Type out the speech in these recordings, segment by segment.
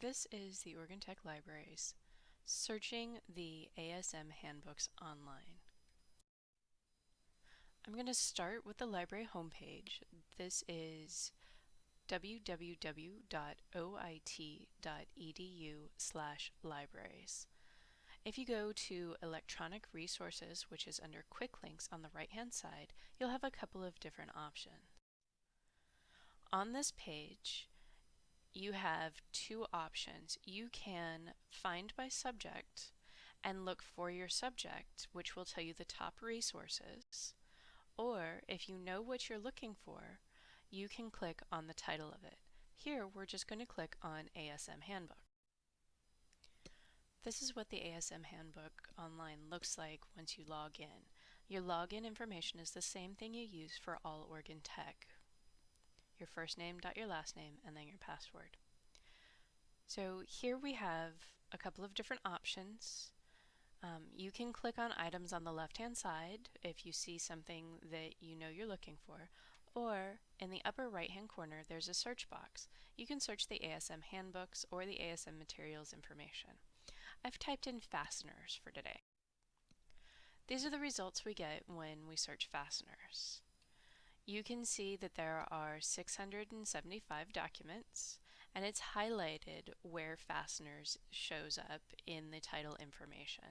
This is the Oregon Tech Libraries searching the ASM handbooks online. I'm going to start with the library homepage. This is www.oit.edu slash libraries. If you go to electronic resources, which is under quick links on the right hand side, you'll have a couple of different options. On this page, you have two options. You can find by subject and look for your subject, which will tell you the top resources. Or if you know what you're looking for, you can click on the title of it. Here, we're just going to click on ASM Handbook. This is what the ASM Handbook online looks like once you log in. Your login information is the same thing you use for all Oregon Tech. Your first name dot your last name and then your password. So here we have a couple of different options. Um, you can click on items on the left hand side if you see something that you know you're looking for or in the upper right hand corner there's a search box. You can search the ASM handbooks or the ASM materials information. I've typed in fasteners for today. These are the results we get when we search fasteners. You can see that there are 675 documents and it's highlighted where fasteners shows up in the title information.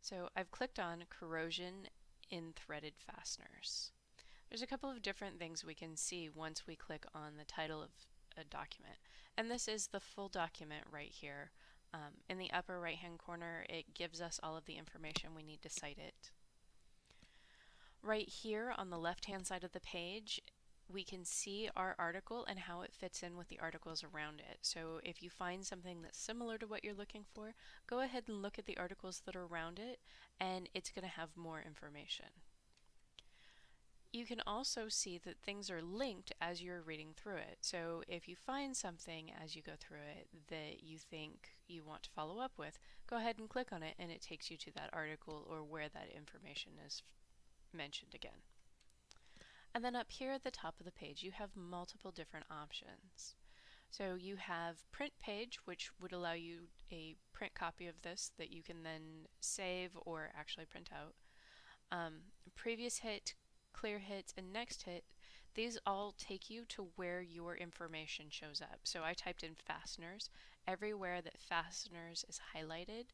So I've clicked on corrosion in threaded fasteners. There's a couple of different things we can see once we click on the title of a document. And this is the full document right here. Um, in the upper right hand corner it gives us all of the information we need to cite it. Right here on the left hand side of the page we can see our article and how it fits in with the articles around it. So if you find something that's similar to what you're looking for, go ahead and look at the articles that are around it and it's going to have more information. You can also see that things are linked as you're reading through it. So if you find something as you go through it that you think you want to follow up with, go ahead and click on it and it takes you to that article or where that information is mentioned again. And then up here at the top of the page you have multiple different options. So you have print page which would allow you a print copy of this that you can then save or actually print out. Um, previous hit, clear hit, and next hit, these all take you to where your information shows up. So I typed in fasteners. Everywhere that fasteners is highlighted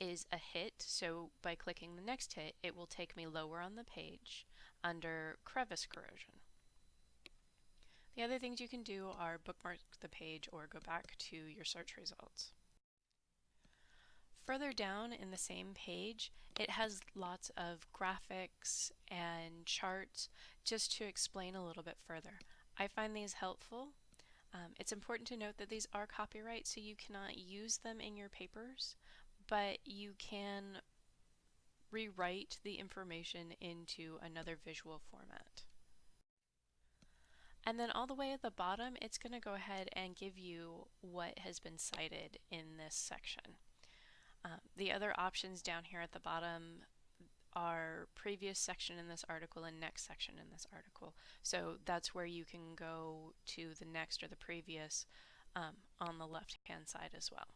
is a hit. So by clicking the next hit, it will take me lower on the page under crevice corrosion. The other things you can do are bookmark the page or go back to your search results. Further down in the same page, it has lots of graphics and charts just to explain a little bit further. I find these helpful. Um, it's important to note that these are copyright, so you cannot use them in your papers, but you can rewrite the information into another visual format. And then all the way at the bottom, it's going to go ahead and give you what has been cited in this section. Um, the other options down here at the bottom are previous section in this article and next section in this article. So that's where you can go to the next or the previous um, on the left hand side as well.